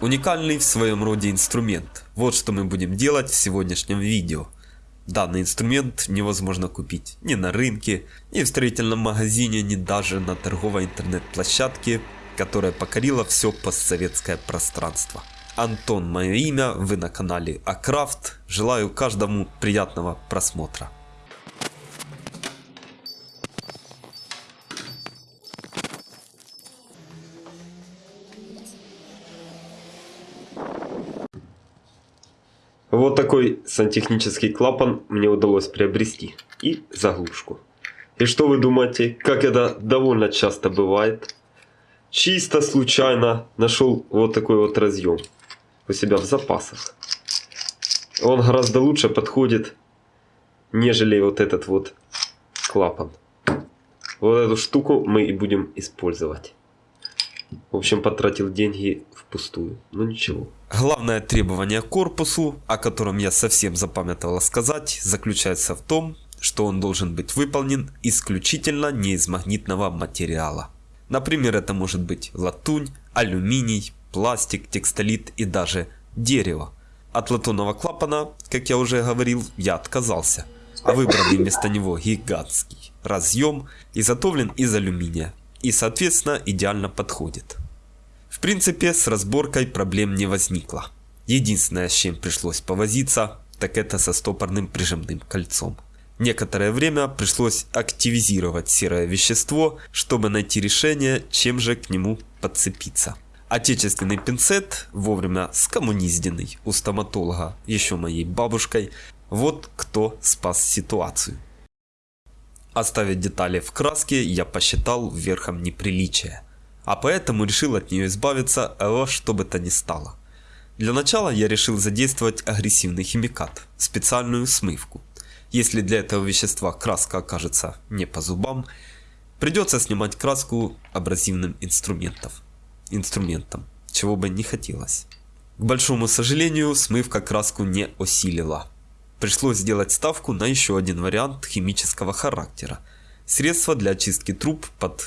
Уникальный в своем роде инструмент. Вот что мы будем делать в сегодняшнем видео. Данный инструмент невозможно купить ни на рынке, ни в строительном магазине, ни даже на торговой интернет-площадке, которая покорила все постсоветское пространство. Антон мое имя, вы на канале Акрафт. Желаю каждому приятного просмотра. Вот такой сантехнический клапан мне удалось приобрести. И заглушку. И что вы думаете, как это довольно часто бывает? Чисто случайно нашел вот такой вот разъем у себя в запасах. Он гораздо лучше подходит, нежели вот этот вот клапан. Вот эту штуку мы и будем использовать. В общем, потратил деньги впустую. Но ничего. Главное требование к корпусу, о котором я совсем запамятовала сказать, заключается в том, что он должен быть выполнен исключительно не из магнитного материала. Например, это может быть латунь, алюминий, пластик, текстолит и даже дерево. От латунного клапана, как я уже говорил, я отказался, а выбранный вместо него гигантский разъем изготовлен из алюминия и соответственно идеально подходит. В принципе, с разборкой проблем не возникло. Единственное, с чем пришлось повозиться, так это со стопорным прижимным кольцом. Некоторое время пришлось активизировать серое вещество, чтобы найти решение, чем же к нему подцепиться. Отечественный пинцет, вовремя скоммунизденный у стоматолога, еще моей бабушкой, вот кто спас ситуацию. Оставить детали в краске я посчитал верхом неприличия а поэтому решил от нее избавиться во что бы то ни стало. Для начала я решил задействовать агрессивный химикат, специальную смывку. Если для этого вещества краска окажется не по зубам, придется снимать краску абразивным инструментом, инструментом, чего бы не хотелось. К большому сожалению, смывка краску не осилила. Пришлось сделать ставку на еще один вариант химического характера. Средство для очистки труб под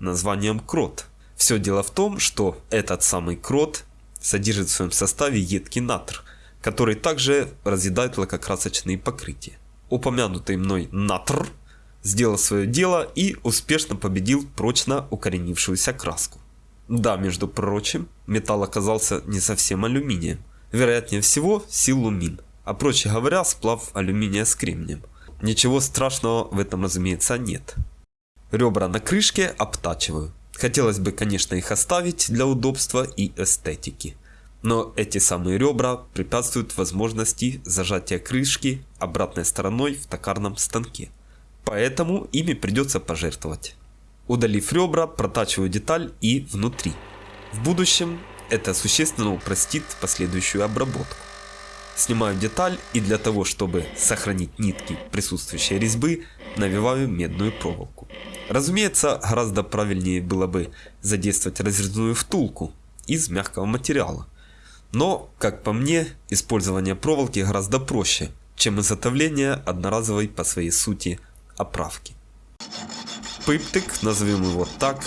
названием крот. Все дело в том, что этот самый крот содержит в своем составе едкий натр, который также разъедает лакокрасочные покрытия. Упомянутый мной натр сделал свое дело и успешно победил прочно укоренившуюся краску. Да, между прочим, металл оказался не совсем алюминием. Вероятнее всего, силумин, а проще говоря, сплав алюминия с кремнием. Ничего страшного в этом, разумеется, нет. Ребра на крышке обтачиваю. Хотелось бы, конечно, их оставить для удобства и эстетики. Но эти самые ребра препятствуют возможности зажатия крышки обратной стороной в токарном станке. Поэтому ими придется пожертвовать. Удалив ребра, протачиваю деталь и внутри. В будущем это существенно упростит последующую обработку. Снимаю деталь и для того, чтобы сохранить нитки присутствующей резьбы, навиваю медную проволоку. Разумеется, гораздо правильнее было бы задействовать разрезную втулку из мягкого материала. Но, как по мне, использование проволоки гораздо проще, чем изготовление одноразовой по своей сути оправки. Пыптик, назовем его так,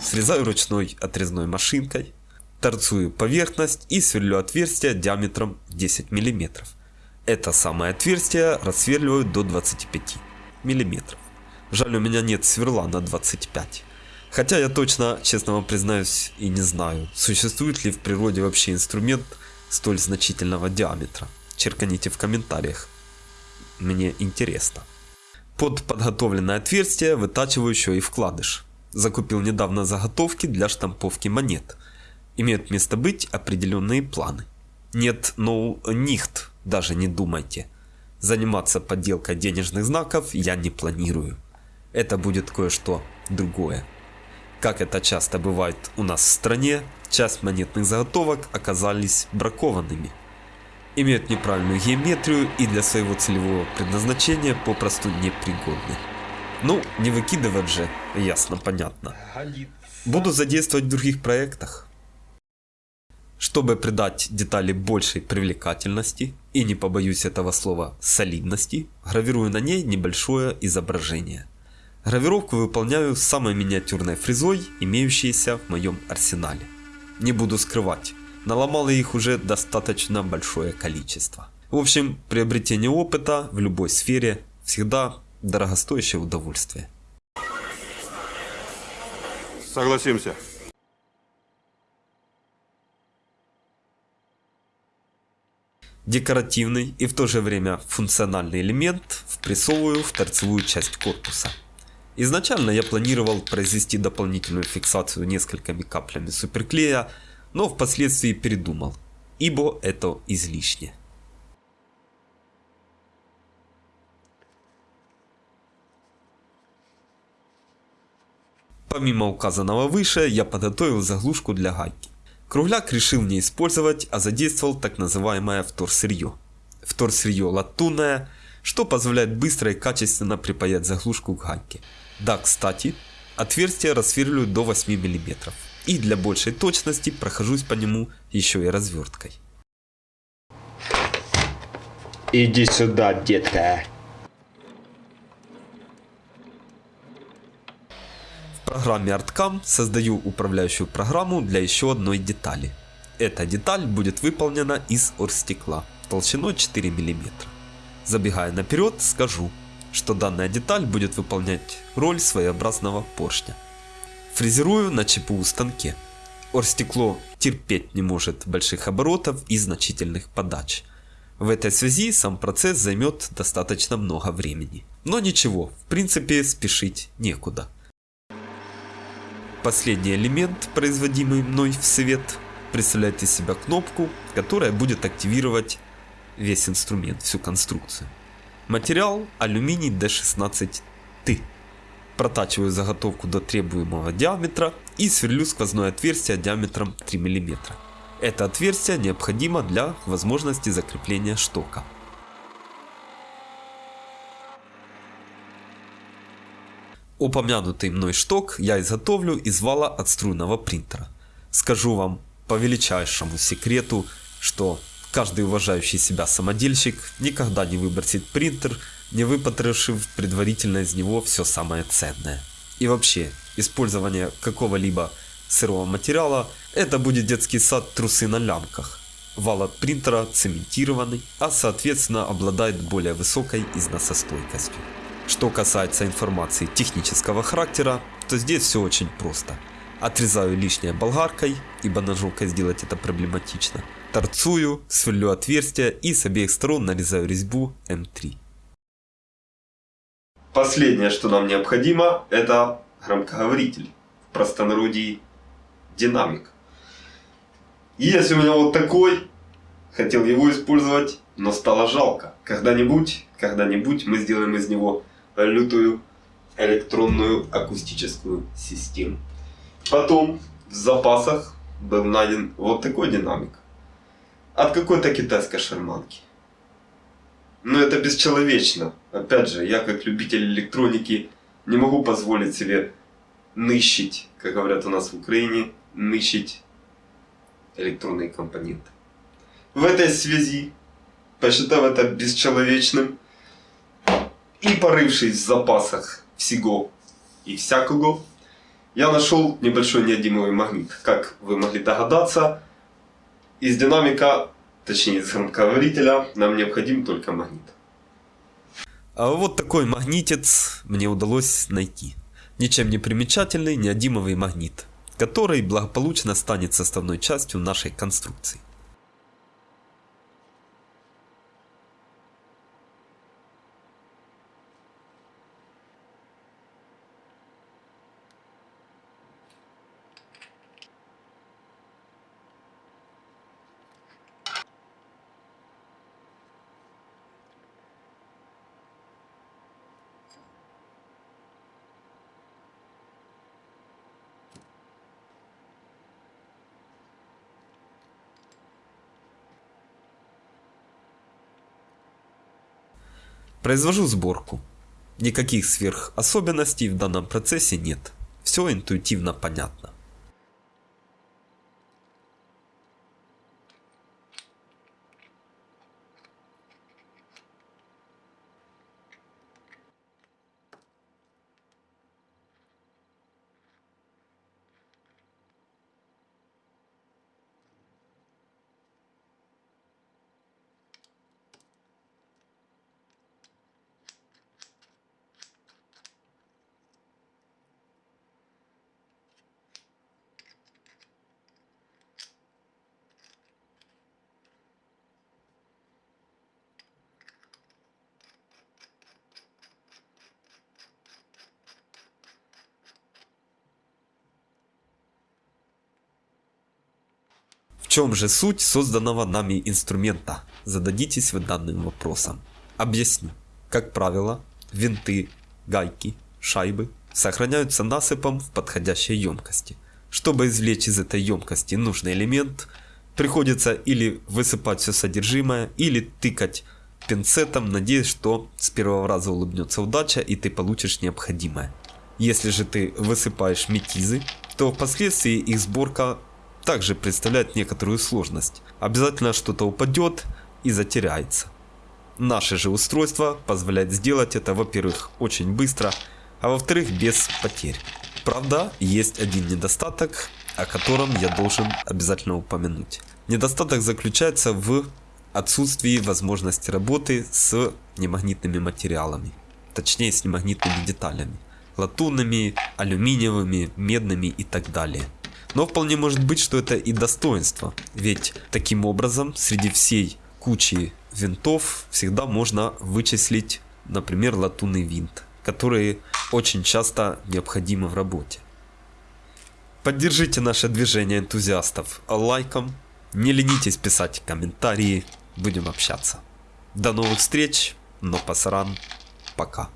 срезаю ручной отрезной машинкой, торцую поверхность и сверлю отверстие диаметром 10 мм. Это самое отверстие рассверливаю до 25 мм. Жаль, у меня нет сверла на 25. Хотя я точно, честно вам признаюсь, и не знаю, существует ли в природе вообще инструмент столь значительного диаметра. Черканите в комментариях. Мне интересно. Под подготовленное отверстие вытачиваю еще и вкладыш. Закупил недавно заготовки для штамповки монет. Имеют место быть определенные планы. Нет, ну, нихт, даже не думайте. Заниматься подделкой денежных знаков я не планирую это будет кое-что другое. Как это часто бывает у нас в стране, часть монетных заготовок оказались бракованными. Имеют неправильную геометрию и для своего целевого предназначения попросту непригодны. Ну, не выкидывать же, ясно, понятно. Буду задействовать в других проектах. Чтобы придать детали большей привлекательности и не побоюсь этого слова солидности, гравирую на ней небольшое изображение – Гравировку выполняю самой миниатюрной фрезой, имеющейся в моем арсенале. Не буду скрывать, наломал их уже достаточно большое количество. В общем, приобретение опыта в любой сфере всегда дорогостоящее удовольствие. Согласимся. Декоративный и в то же время функциональный элемент впрессовываю в торцевую часть корпуса. Изначально я планировал произвести дополнительную фиксацию несколькими каплями суперклея, но впоследствии передумал, ибо это излишне. Помимо указанного выше, я подготовил заглушку для гайки. Кругляк решил не использовать, а задействовал так называемое вторсырье. Вторсырье латунное, что позволяет быстро и качественно припаять заглушку к гайке. Да, кстати, отверстие рассверливаю до 8 мм. И для большей точности прохожусь по нему еще и разверткой. Иди сюда, детка. В программе ArtCam создаю управляющую программу для еще одной детали. Эта деталь будет выполнена из оргстекла толщиной 4 мм. Забегая наперед, скажу, что данная деталь будет выполнять роль своеобразного поршня. Фрезерую на ЧПУ станке. Оргстекло терпеть не может больших оборотов и значительных подач. В этой связи сам процесс займет достаточно много времени. Но ничего, в принципе спешить некуда. Последний элемент, производимый мной в свет, представляет из себя кнопку, которая будет активировать весь инструмент, всю конструкцию. Материал алюминий D16T. Протачиваю заготовку до требуемого диаметра и сверлю сквозное отверстие диаметром 3 мм. Это отверстие необходимо для возможности закрепления штока. Упомянутый мной шток я изготовлю из вала от струйного принтера. Скажу вам по величайшему секрету, что каждый уважающий себя самодельщик никогда не выбросит принтер, не выпотрошив предварительно из него все самое ценное. И вообще, использование какого-либо сырого материала это будет детский сад трусы на лямках. Вал от принтера цементированный, а соответственно обладает более высокой износостойкостью. Что касается информации технического характера, то здесь все очень просто. Отрезаю лишнее болгаркой, ибо ножовкой сделать это проблематично. Торцую, сверлю отверстия и с обеих сторон нарезаю резьбу М3. Последнее, что нам необходимо, это громкоговоритель. В простонародье динамик. Есть у меня вот такой, хотел его использовать, но стало жалко. Когда-нибудь, когда-нибудь мы сделаем из него лютую электронную акустическую систему. Потом в запасах был найден вот такой динамик. От какой-то китайской шарманки. Но это бесчеловечно. Опять же, я как любитель электроники не могу позволить себе нищить, как говорят у нас в Украине, нищить электронные компоненты. В этой связи, посчитав это бесчеловечным, и порывшись в запасах всего и всякого, я нашел небольшой неодимовый магнит. Как вы могли догадаться, из динамика, точнее из громкоговорителя, нам необходим только магнит. А вот такой магнитец мне удалось найти. Ничем не примечательный неодимовый магнит, который благополучно станет составной частью нашей конструкции. Произвожу сборку. Никаких сверхособенностей в данном процессе нет. Все интуитивно понятно. В чем же суть созданного нами инструмента? Зададитесь вы данным вопросом. Объясню. Как правило, винты, гайки, шайбы сохраняются насыпом в подходящей емкости. Чтобы извлечь из этой емкости нужный элемент, приходится или высыпать все содержимое, или тыкать пинцетом, надеясь, что с первого раза улыбнется удача и ты получишь необходимое. Если же ты высыпаешь метизы, то впоследствии их сборка также представляет некоторую сложность. Обязательно что-то упадет и затеряется. Наше же устройство позволяет сделать это, во-первых, очень быстро, а во-вторых, без потерь. Правда, есть один недостаток, о котором я должен обязательно упомянуть. Недостаток заключается в отсутствии возможности работы с немагнитными материалами, точнее с немагнитными деталями, латунными, алюминиевыми, медными и так далее. Но вполне может быть, что это и достоинство, ведь таким образом среди всей кучи винтов всегда можно вычислить, например, латунный винт, который очень часто необходимы в работе. Поддержите наше движение энтузиастов лайком, не ленитесь писать комментарии, будем общаться. До новых встреч, но пасаран, пока.